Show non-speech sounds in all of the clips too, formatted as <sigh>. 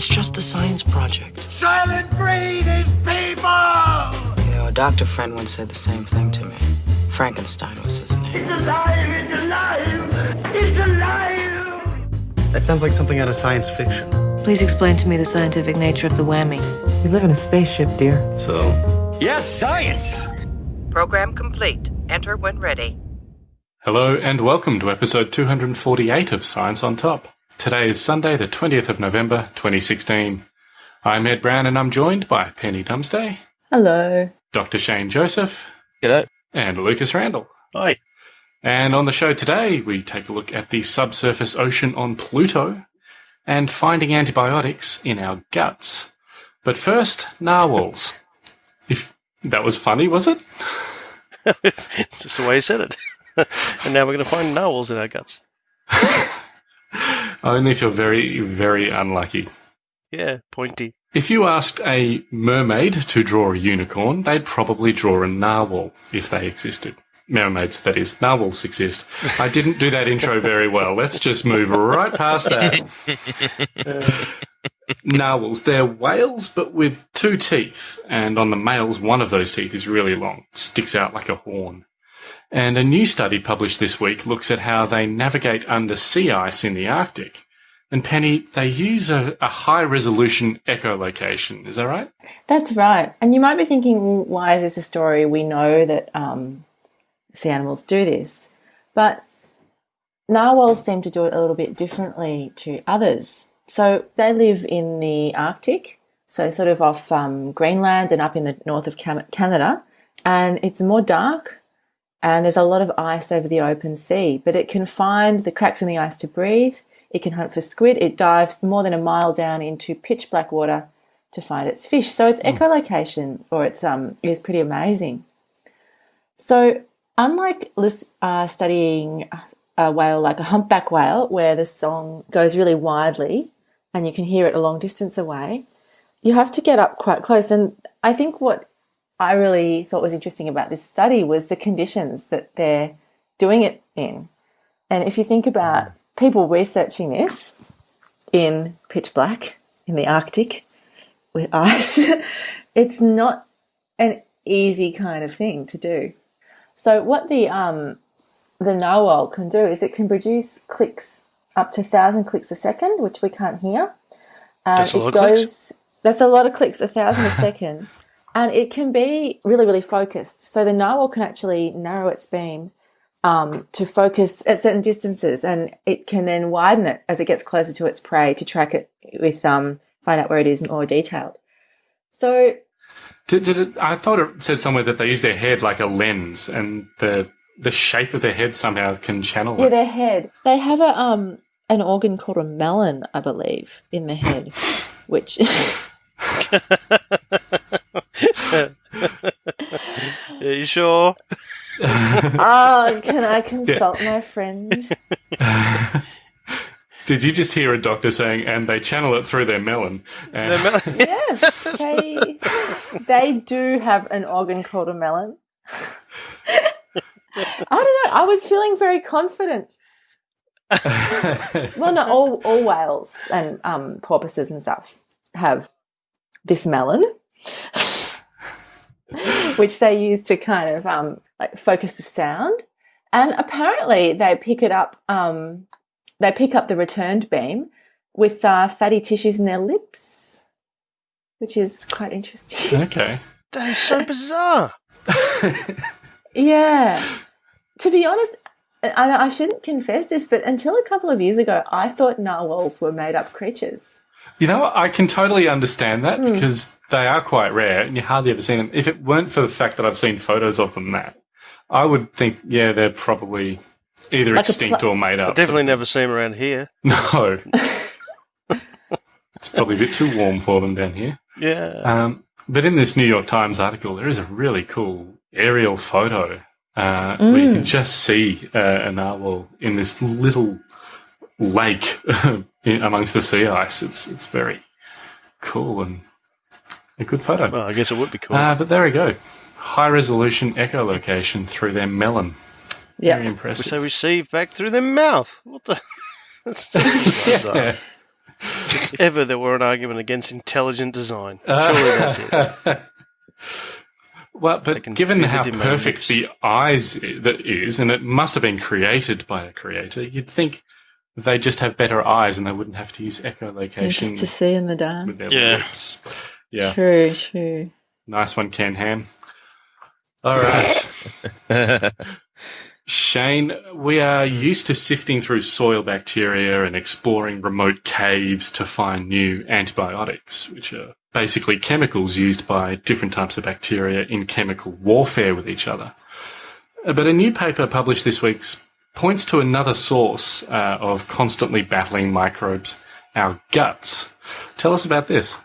It's just a science project. Soylent Green is people! You know, a doctor friend once said the same thing to me. Frankenstein was his name. It's alive! It's alive! It's alive! That sounds like something out of science fiction. Please explain to me the scientific nature of the whammy. We live in a spaceship, dear. So, Yes, science! Program complete. Enter when ready. Hello and welcome to episode 248 of Science on Top. Today is Sunday, the 20th of November, 2016. I'm Ed Brown and I'm joined by Penny Dumsday, Hello. Dr. Shane Joseph, g'day. and Lucas Randall. Hi. And on the show today, we take a look at the subsurface ocean on Pluto and finding antibiotics in our guts. But first, narwhals. <laughs> If that was funny, was it? <laughs> Just the way you said it. <laughs> and now we're going to find narwhals in our guts. Only if you're very, very unlucky. Yeah, pointy. If you asked a mermaid to draw a unicorn, they'd probably draw a narwhal if they existed. Mermaids, that is. Narwhals exist. I didn't do that intro very well. Let's just move right past that. <laughs> Narwhals, they're whales, but with two teeth. And on the males, one of those teeth is really long, sticks out like a horn. And a new study published this week looks at how they navigate under sea ice in the Arctic. And Penny, they use a, a high resolution echolocation. Is that right? That's right. And you might be thinking, well, why is this a story? We know that um, sea animals do this. But narwhals seem to do it a little bit differently to others. So they live in the Arctic, so sort of off um, Greenland and up in the north of Canada. And it's more dark and there's a lot of ice over the open sea, but it can find the cracks in the ice to breathe. It can hunt for squid. It dives more than a mile down into pitch black water to find its fish. So its echolocation, or its um, is pretty amazing. So unlike uh, studying a whale like a humpback whale, where the song goes really widely and you can hear it a long distance away, you have to get up quite close. And I think what I really thought was interesting about this study was the conditions that they're doing it in. And if you think about people researching this in pitch black in the Arctic with <laughs> ice, it's not an easy kind of thing to do. So what the um, the narwhal can do is it can produce clicks up to thousand clicks a second, which we can't hear. Uh, That's a it lot of clicks. That's a lot of clicks, a thousand a second <laughs> and it can be really really focused. So the narwhal can actually narrow its beam um, to focus at certain distances and it can then widen it as it gets closer to its prey to track it with um, find out where it is more detailed. So Did, did it, I thought it said somewhere that they use their head like a lens and the the shape of their head somehow can channel yeah it. their head. They have a um an organ called a melon i believe in the head which <laughs> <laughs> <laughs> Are you sure? <laughs> oh can i consult my friend <laughs> Did you just hear a doctor saying, and they channel it through their melon? And They're yes they they do have an organ called a melon I don't know. I was feeling very confident. well, no, all all whales and um, porpoises and stuff have this melon, <laughs> which they use to kind of um, like focus the sound. And apparently, they pick it up. Um, they pick up the returned beam with uh, fatty tissues in their lips, which is quite interesting. <laughs> okay. that is so bizarre. <laughs> Yeah. To be honest, and I shouldn't confess this, but until a couple of years ago, I thought narwhals were made up creatures. You know. I can totally understand that Hmm. because they are quite rare and you hardly ever see them. If it weren't for the fact that I've seen photos of them, that I would think, yeah, they're probably either Like extinct pla- or made up. Definitely never see them around here. <laughs> No. it's probably a bit too warm for them down here. <laughs> Yeah. Um, but in this New York Times article, there is a really cool aerial photo uh, where you can just see uh, a narwhal in this little lake <laughs> amongst the sea ice. It's it's very cool and a good photo. well, I guess it would be cool. Uh, but there we go. High resolution echolocation through their melon. Very Yeah. impressive. Which they receive back through their mouth. What the? <laughs> That's just <laughs> bizarre. yeah. if ever there were an argument against intelligent design, surely that's it. well, but given how the perfect the eyes i- that is, and it must have been created by a creator, you'd think they just have better eyes and they wouldn't have to use Just echolocation to see in the dark. with their Yeah. lips. Yeah, True, true. nice one, Ken Ham. All right. <laughs> <laughs> Shane, we are used to sifting through soil bacteria and exploring remote caves to find new antibiotics, which are basically chemicals used by different types of bacteria in chemical warfare with each other. But a new paper published this week points to another source uh, of constantly battling microbes, our guts. Tell us about this.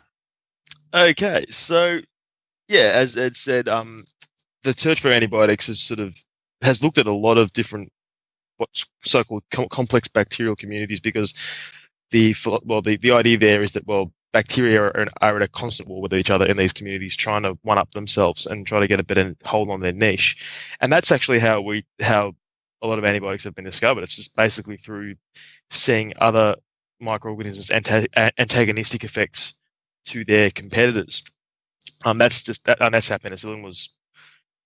Okay, so yeah, as Ed said, um, the search for antibiotics has sort of has looked at a lot of different what's so-called com- complex bacterial communities because the well the, the idea there is that well bacteria are, are at a constant war with each other in these communities trying to one up themselves and try to get a better hold on their niche and that's actually how we how a lot of antibiotics have been discovered it's just basically through seeing other microorganisms anta- antagonistic effects to their competitors um, that's just that, and that's how penicillin was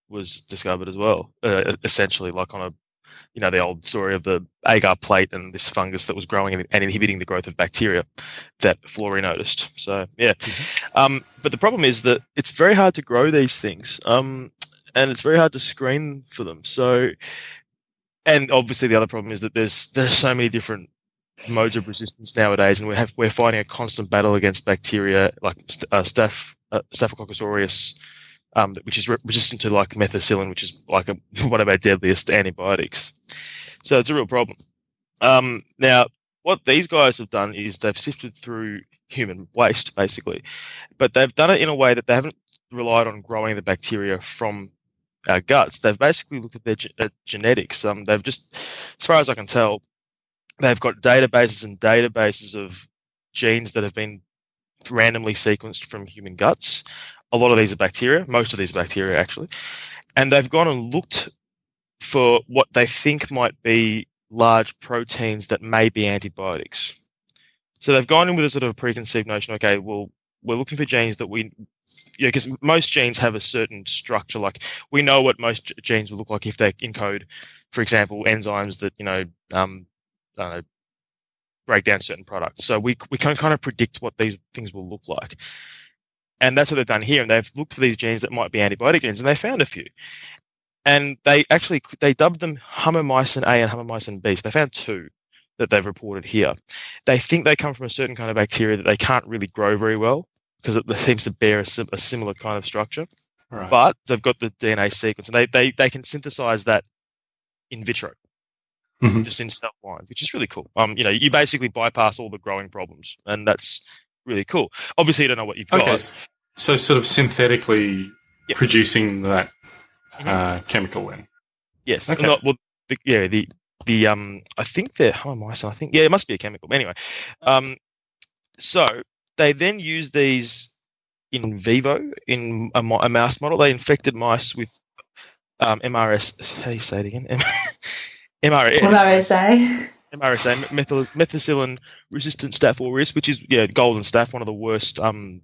was discovered as well. Uh, essentially, like on a you know the old story of the agar plate and this fungus that was growing and, inhibiting the growth of bacteria that Florey noticed. So yeah, um, but the problem is that it's very hard to grow these things, um, and it's very hard to screen for them. So, and obviously the other problem is that there's there's so many different modes of resistance nowadays, and we have we're fighting a constant battle against bacteria like uh, staph uh, Staphylococcus aureus, um, which is re- resistant to like methicillin, which is like a, <laughs> one of our deadliest antibiotics. So it's a real problem. Um, now, what these guys have done is they've sifted through human waste, basically, but they've done it in a way that they haven't relied on growing the bacteria from our guts. They've basically looked at their ge- at genetics. Um, they've just, as far as I can tell, they've got databases and databases of genes that have been randomly sequenced from human guts. A lot of these are bacteria, most of these are bacteria actually. And they've gone and looked for what they think might be large proteins that may be antibiotics. So they've gone in with a sort of preconceived notion okay, well, we're looking for genes that we, yeah, because most genes have a certain structure. Like we know what most genes will look like if they encode, for example, enzymes that, you know, um, break down certain products. So we we can kind of predict what these things will look like. And that's what they've done here. And they've looked for these genes that might be antibiotic genes, and they found a few. And they actually they dubbed them humimycin A and humimycin B. So they found two that they've reported here. They think they come from a certain kind of bacteria that they can't really grow very well because it seems to bear a, a similar kind of structure. Right. But they've got the DNA sequence, and they they they can synthesize that in vitro Mhm. just in cell lines, which is really cool. Um, you know, you basically bypass all the growing problems, and that's really cool. Obviously, you don't know what you've got. Okay, s- so sort of synthetically Yep. producing that Mhm. uh, chemical then. Yes. Okay. Not, well, the, yeah, the the um, I think they're humimycin. I think yeah, it must be a chemical. Anyway, um, so they then use these in vivo in a, a mouse model. They infected mice with um, MRS. How do you say it again? MRS. <laughs> MRSA. MRSA, methyl, methicillin resistant staph aureus, which is yeah, golden staph, one of the worst um,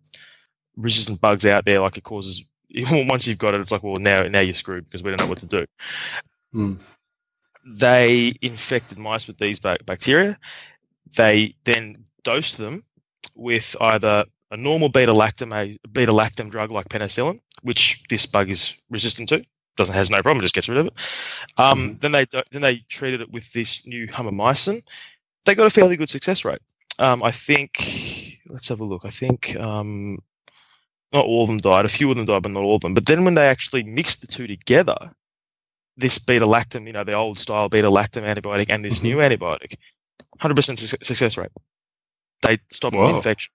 resistant bugs out there. Like it causes <laughs> once you've got it, it's like well now now you're screwed because we don't know what to do. Hmm. They infected mice with these bacteria. They then dosed them with either a normal beta lactam beta lactam drug like penicillin, which this bug is resistant to. Doesn't has no problem, just gets rid of it. Um, Then they then they treated it with this new humimycin. They got a fairly good success rate. Um, I think. Let's have a look. I think um, not all of them died. A few of them died, but not all of them. But then when they actually mixed the two together, this beta lactam, you know, the old style beta lactam antibiotic and this new antibiotic, 100% su- success rate. They stopped the infection.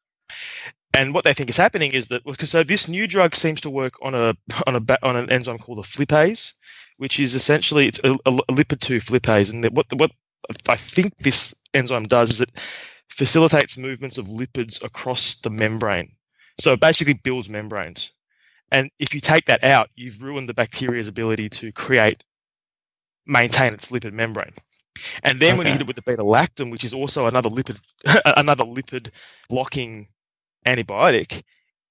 And what they think is happening is that because so this new drug seems to work on a on a on an enzyme called a flippase, which is essentially it's a, a, a lipid two flippase, and what what I think this enzyme does is it facilitates movements of lipids across the membrane. So it basically builds membranes. And if you take that out, you've ruined the bacteria's ability to create, maintain its lipid membrane. And then when you hit it with the beta lactam, which is also another lipid, <laughs> another lipid blocking antibiotic,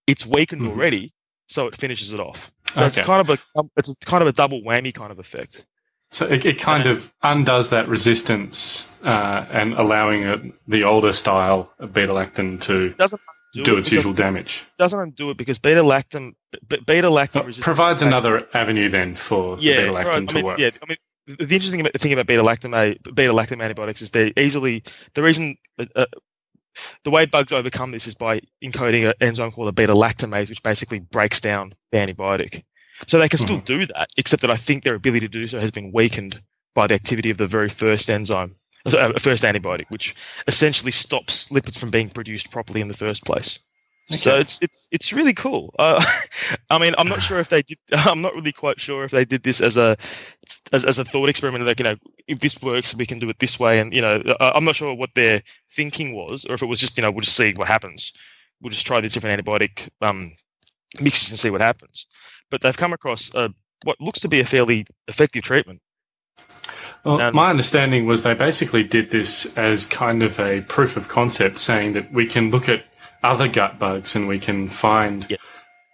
it's weakened Mhm. already, so it finishes it off. So it's kind of a it's kind of a double whammy kind of effect. So it, it kind of undoes that resistance uh, and allowing it, the older style of beta lactam to doesn't do, it its usual it damage. Doesn't undo it because beta lactam, beta lactam provides another avenue then for the beta lactam right. to I mean, work. Yeah, I mean, the interesting thing about beta lactam beta lactam antibiotics is they easily the reason uh, uh, the way bugs overcome this is by encoding an enzyme called a beta lactamase, which basically breaks down the antibiotic. So they can still do that, except that I think their ability to do so has been weakened by the activity of the very first enzyme, uh, first antibiotic, which essentially stops lipids from being produced properly in the first place. So it's it's it's really cool. Uh, <laughs> I mean, I'm not sure if they did. <laughs> I'm not really quite sure if they did this as a as, as a thought experiment. Like you know, if this works, we can do it this way. And you know, I'm not sure what their thinking was, or if it was just you know we'll just see what happens. We'll just try these different antibiotic um, mixes and see what happens. But they've come across a, what looks to be a fairly effective treatment. Well, Um, my understanding was they basically did this as kind of a proof of concept, saying that we can look at other gut bugs and we can find Yes.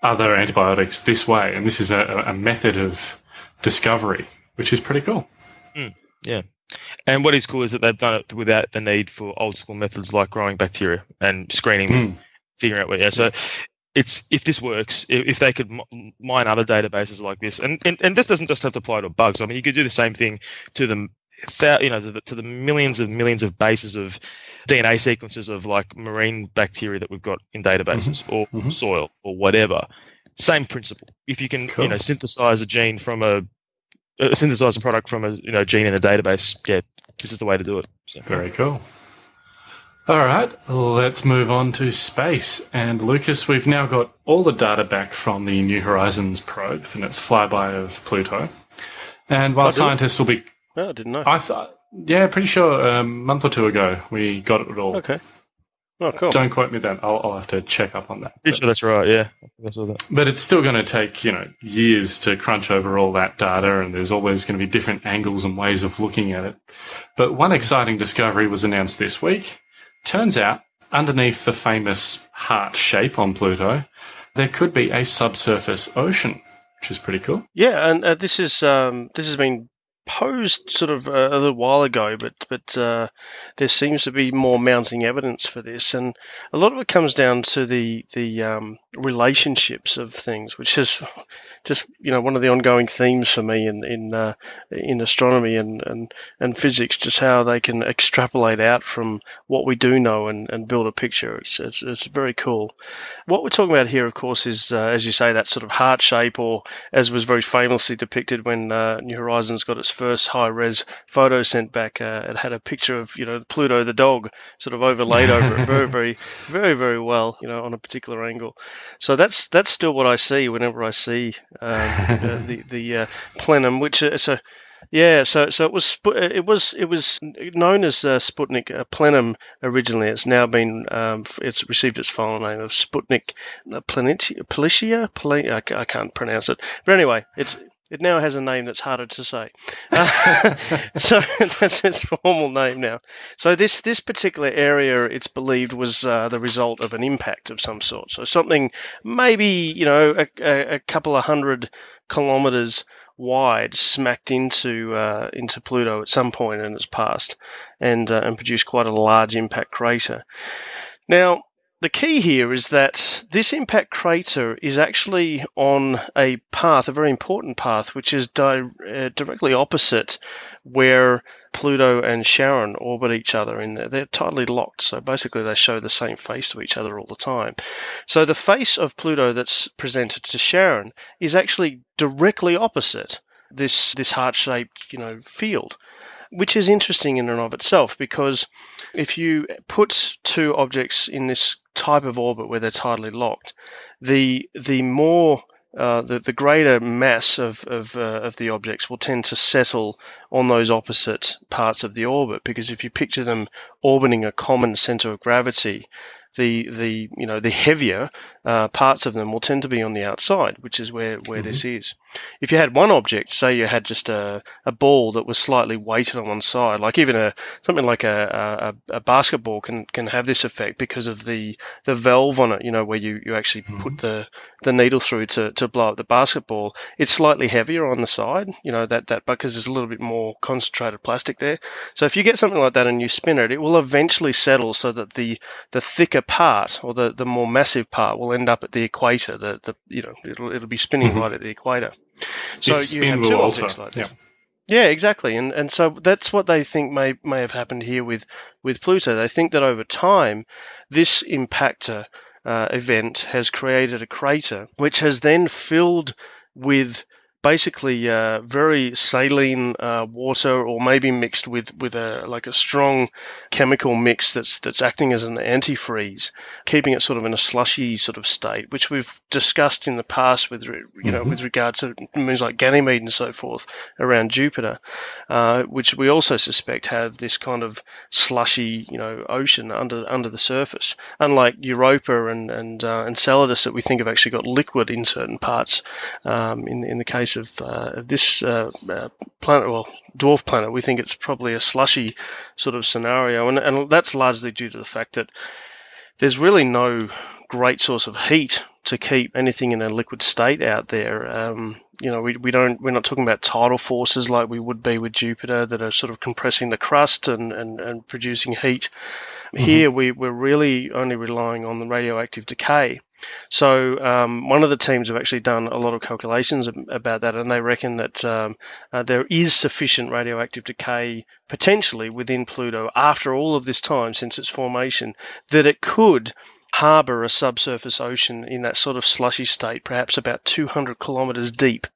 other antibiotics this way. And this is a, a method of discovery, which is pretty cool. Yeah. And what is cool is that they've done it without the need for old school methods like growing bacteria and screening them. Mm. figuring out where. Yeah, so it's if this works, if, they could mine other databases like this, and, and and this doesn't just have to apply to bugs. I mean, you could do the same thing to the you know to the, to the millions of millions of bases of DNA sequences of like marine bacteria that we've got in databases or mhm. soil or whatever. Same principle. If you can Cool. you know synthesize a gene from a uh, synthesize a product from a you know gene in a database, yeah, this is the way to do it. So, Very cool. All right, let's move on to space. And Lucas, we've now got all the data back from the New Horizons probe and its flyby of Pluto. And while Oh, scientists will be, No, I didn't know. I thought, yeah, pretty sure a month or two ago we got it all. Okay. Oh, cool. Don't quote me then. I'll, I'll have to check up on that. pretty sure that's right. Yeah, that's all that. But it's still going to take, you know, years to crunch over all that data, and there's always going to be different angles and ways of looking at it. But one exciting discovery was announced this week. Turns out, underneath the famous heart shape on Pluto, there could be a subsurface ocean, which is pretty cool. Yeah, and uh, this is um, this has been posed sort of uh, a little while ago, but but uh, there seems to be more mounting evidence for this, and a lot of it comes down to the the um, relationships of things, which is just you know one of the ongoing themes for me in in uh, in astronomy and, and and physics, just how they can extrapolate out from what we do know and, and build a picture. It's, it's it's very cool. What we're talking about here, of course, is uh, as you say that sort of heart shape, or as was very famously depicted when uh, New Horizons got its first high res photo sent back. Uh, it had a picture of you know Pluto the dog sort of overlaid over it very very <laughs> very very well you know on a particular angle. So that's that's still what I see whenever I see um, the <laughs> the, the uh, planum, which is a yeah, so so it was it was it was known as uh, Sputnik uh, Planum originally. It's now been um, it's received its final name of Sputnik uh, Planitia, Planitia? Pla- I, I can't pronounce it, but anyway, it's it now has a name that's harder to say. Uh, <laughs> so <laughs> that's its formal name now. So this this particular area, it's believed, was uh, the result of an impact of some sort. So something maybe you know a, a, a couple of hundred kilometers wide smacked into uh, into Pluto at some point in its past, and uh, and produced quite a large impact crater. Now, the key here is that this impact crater is actually on a path, a very important path, which is di- uh, directly opposite where Pluto and Charon orbit each other. And they're, tightly locked, so basically they show the same face to each other all the time. So the face of Pluto that's presented to Charon is actually directly opposite this this heart-shaped, you know, field, which is interesting in and of itself because if you put two objects in this type of orbit where they're tidally locked, the the more uh, the, the greater mass of of, uh, of the objects will tend to settle on those opposite parts of the orbit because if you picture them orbiting a common center of gravity, the the you know the heavier uh, parts of them will tend to be on the outside, which is where where mm-hmm. this is. If you had one object, say you had just a, a ball that was slightly weighted on one side, like even a something like a, a, a basketball can can have this effect because of the the valve on it. You know where you, you actually mm-hmm. put the the needle through to, to blow up the basketball. It's slightly heavier on the side. You know that that because there's a little bit more concentrated plastic there. So if you get something like that and you spin it, it will eventually settle so that the the thicker part or the, the more massive part will end up at the equator. The, the you know it'll it'll be spinning mm-hmm. right at the equator. So its you have two objects like this. Yeah. yeah, exactly, and and so that's what they think may may have happened here with with Pluto. They think that over time, this impactor uh, event has created a crater, which has then filled with basically uh, very saline uh, water, or maybe mixed with with a like a strong chemical mix that's that's acting as an antifreeze, keeping it sort of in a slushy sort of state, which we've discussed in the past with you know mm-hmm. with regard to moons like Ganymede and so forth around Jupiter, uh, which we also suspect have this kind of slushy you know ocean under under the surface. Unlike Europa and and uh, Enceladus that we think have actually got liquid in certain parts. Um, in in the case of uh, this uh, uh, planet, well, dwarf planet, we think it's probably a slushy sort of scenario, and, and that's largely due to the fact that there's really no great source of heat to keep anything in a liquid state out there. Um, you know, we, we don't we're not talking about tidal forces like we would be with Jupiter that are sort of compressing the crust and, and, and producing heat. Mm-hmm. Here we, we're really only relying on the radioactive decay. So um, one of the teams have actually done a lot of calculations about that, and they reckon that um, uh, there is sufficient radioactive decay potentially within Pluto after all of this time since its formation that it could harbour a subsurface ocean in that sort of slushy state, perhaps about 200 kilometres deep,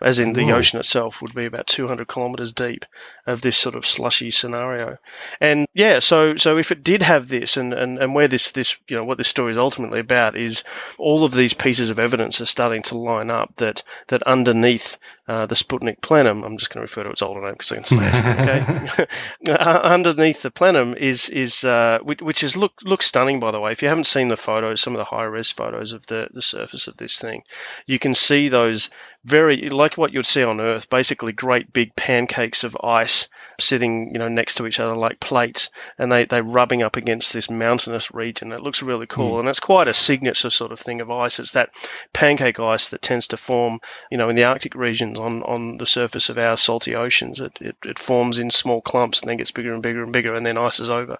as in the ocean itself would be about 200 kilometres deep of this sort of slushy scenario. And yeah, so so if it did have this, and, and, and where this this you know what this story is ultimately about is all of these pieces of evidence are starting to line up that that underneath uh, the Sputnik planum, I'm just going to refer to its older name because I can say it, okay. <laughs> <laughs> uh, underneath the planum is is uh, which, which is look looks stunning by the way. If you haven't seen seen the photos, some of the high res photos of the, the surface of this thing, you can see those very like what you'd see on Earth, basically great big pancakes of ice sitting, you know, next to each other like plates, and they they're rubbing up against this mountainous region. It looks really cool, mm. and it's quite a signature sort of thing of ice. It's that pancake ice that tends to form, you know, in the Arctic regions on on the surface of our salty oceans. It it, it forms in small clumps and then gets bigger and bigger and bigger, and then ices over.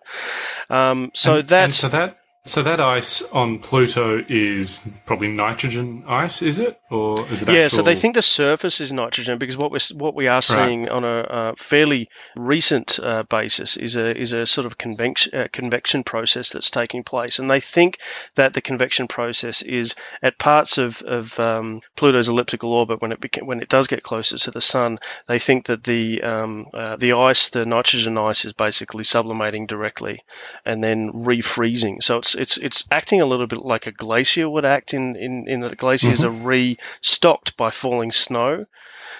Um, so and, that and so that so that ice on Pluto is probably nitrogen ice, is it, or is it? Yeah. Actual... So they think the surface is nitrogen because what we're what we are seeing right. on a, a, fairly recent uh, basis is a is a sort of convection uh, convection process that's taking place, and they think that the convection process is at parts of of um, Pluto's elliptical orbit when it beca- when it does get closer to the sun. They think that the um, uh, the ice, the nitrogen ice, is basically sublimating directly and then refreezing. So it's it's it's acting a little bit like a glacier would act in in, in that glaciers mm-hmm. are restocked by falling snow.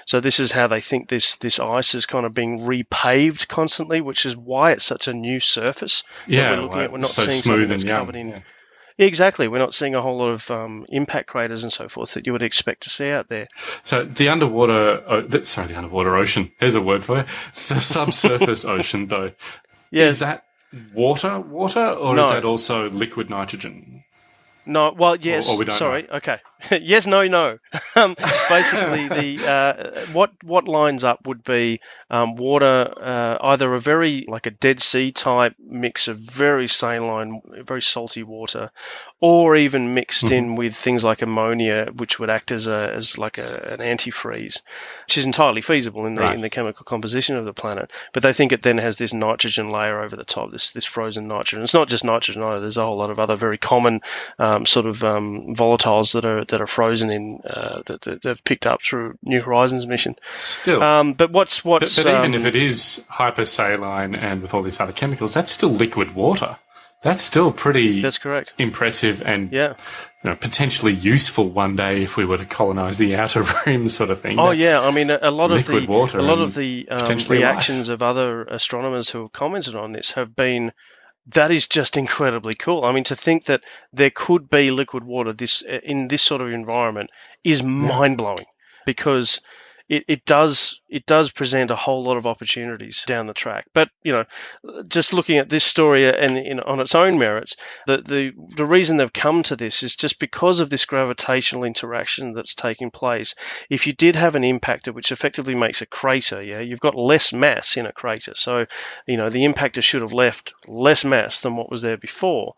So this is how they think this this ice is kind of being repaved constantly, which is why it's such a new surface. Yeah, we're looking like, at. We're not so seeing smooth that's and covered in. Yeah. Exactly. We're not seeing a whole lot of um, impact craters and so forth that you would expect to see out there. So the underwater, oh, the, sorry, the underwater ocean. Here's a word for you. The subsurface <laughs> ocean, though. Yes. Is that water, water, or No. is that also liquid nitrogen? No, well, yes. or we don't sorry. Okay. <laughs> yes, no, no. <laughs> um, basically, the uh, what what lines up would be um, water, uh, either a very like a Dead Sea type mix of very saline, very salty water, or even mixed Mm-hmm. in with things like ammonia, which would act as a as like a, an antifreeze, which is entirely feasible in the Right. in the chemical composition of the planet. But they think it then has this nitrogen layer over the top, this this frozen nitrogen. It's not just nitrogen either. There's a whole lot of other very common um, sort of um, volatiles that are that are frozen in uh, that, that they've picked up through New Horizons mission. Still. Um, but what's but, what's but even um, if it is hypersaline and with all these other chemicals, that's still liquid water. That's still pretty that's correct. impressive and Yeah. you know, potentially useful one day if we were to colonize the <laughs> outer rim, sort of thing. Oh That's- yeah, I mean a, a lot of the water a lot of the um, reactions of other astronomers who have commented on this have been that is just incredibly cool. I mean, to think that there could be liquid water this in this sort of environment is mind blowing because it, it does it does present a whole lot of opportunities down the track. But you know, just looking at this story and in, on its own merits, the, the the reason they've come to this is just because of this gravitational interaction that's taking place. If you did have an impactor which effectively makes a crater, yeah, you've got less mass in a crater. So you know the impactor should have left less mass than what was there before.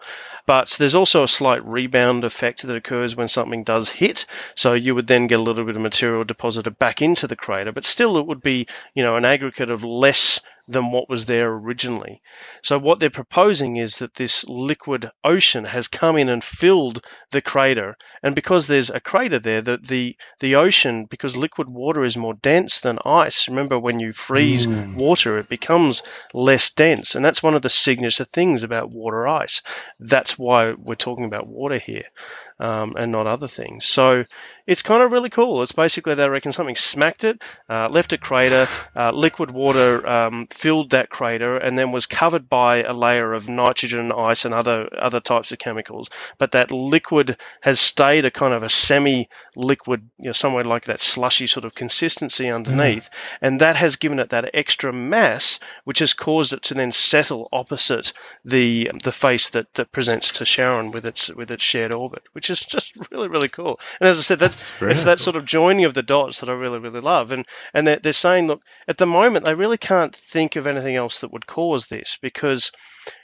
But there's also a slight rebound effect that occurs when something does hit. So you would then get a little bit of material deposited back into the crater, but still it would be, you know, an aggregate of less than what was there originally. So what they're proposing is that this liquid ocean has come in and filled the crater, and because there's a crater there, the the, the ocean, because liquid water is more dense than ice. Remember, when you freeze Mm. water, it becomes less dense, and that's one of the signature things about water ice. That's why we're talking about water here. Um, and not other things. So it's kind of really cool. It's basically they reckon something smacked it, uh, left a crater, uh, liquid water um, filled that crater, and then was covered by a layer of nitrogen, ice, and other other types of chemicals. But that liquid has stayed a kind of a semi-liquid, you know, somewhere like that slushy sort of consistency underneath, mm. and that has given it that extra mass, which has caused it to then settle opposite the the face that, that presents to Charon with its with its shared orbit, which is just <laughs> really really cool. And as I said, that's, That's it's that cool. sort of joining of the dots that I really really love. And and they're, they're saying, look, at the moment they really can't think of anything else that would cause this because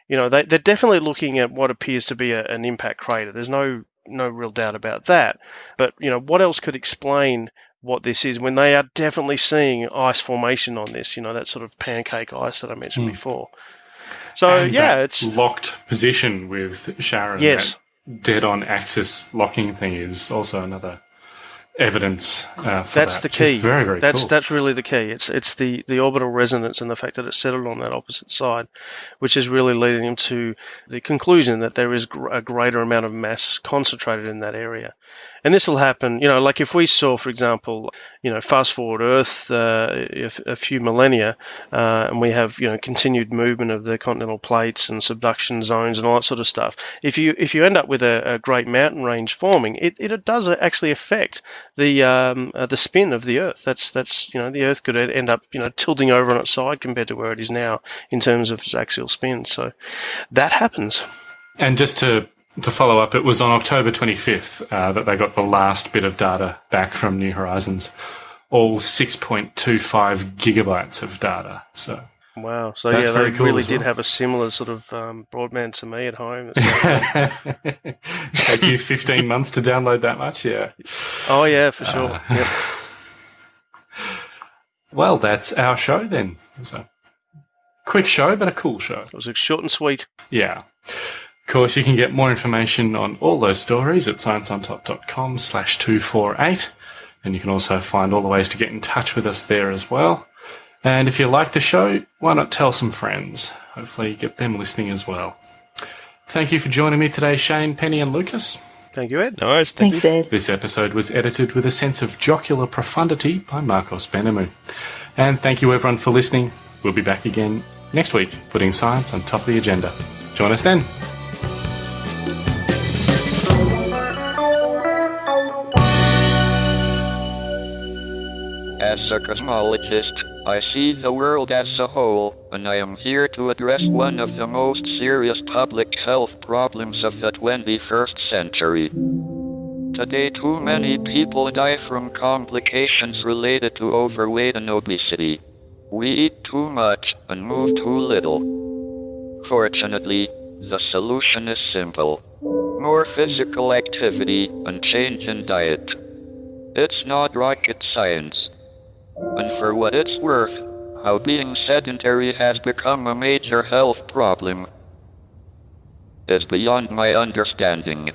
you know they, they're definitely looking at what appears to be a, an impact crater. There's no no real doubt about that. But you know what else could explain what this is when they are definitely seeing ice formation on this? You know that sort of pancake ice that I mentioned Hmm. before. So And yeah, it's locked position with Charon. Yes. dead on axis locking thing is also another evidence uh, for that's that, the key. Very very that's cool. that's really the key. It's it's the the orbital resonance and the fact that it's settled on that opposite side, which is really leading them to the conclusion that there is gr- a greater amount of mass concentrated in that area. And this will happen, you know, like if we saw, for example, you know, fast forward Earth uh, a, few millennia, uh, and we have, you know, continued movement of the continental plates and subduction zones and all that sort of stuff. If you if you end up with a, a great mountain range forming, it, it does actually affect the um, uh, the spin of the Earth. That's that's you know the Earth could end up you know tilting over on its side compared to where it is now in terms of its axial spin. So that happens. And just to to follow up, it was on October 25th uh, that they got the last bit of data back from New Horizons, all 6.25 gigabytes of data. So Wow. So That's yeah, very they cool really did well. have a similar sort of um, broadband to me at home. <laughs> Take you 15 months to download that much, yeah. oh yeah, for sure. Uh, Yep. <laughs> Well, that's our show then. So quick show, but a cool show. It was short and sweet. Yeah. Of course, you can get more information on all those stories at scienceontop.com slash 248. And you can also find all the ways to get in touch with us there as well. And if you like the show, why not tell some friends? Hopefully get them listening as well. Thank you for joining me today, Shane, Penny and Lucas. Thank you, Ed. No worries. Thank Thanks, you. Ed. This episode was edited with a sense of jocular profundity by Marcos Benamu. And thank you everyone for listening. We'll be back again next week, putting science on top of the agenda. Join us then. As a cosmologist, I see the world as a whole, and I am here to address one of the most serious public health problems of the 21st century. Today, too many people die from complications related to overweight and obesity. We eat too much and move too little. Fortunately, the solution is simple more physical activity and change in diet. It's not rocket science. And for what it's worth, how being sedentary has become a major health problem is beyond my understanding.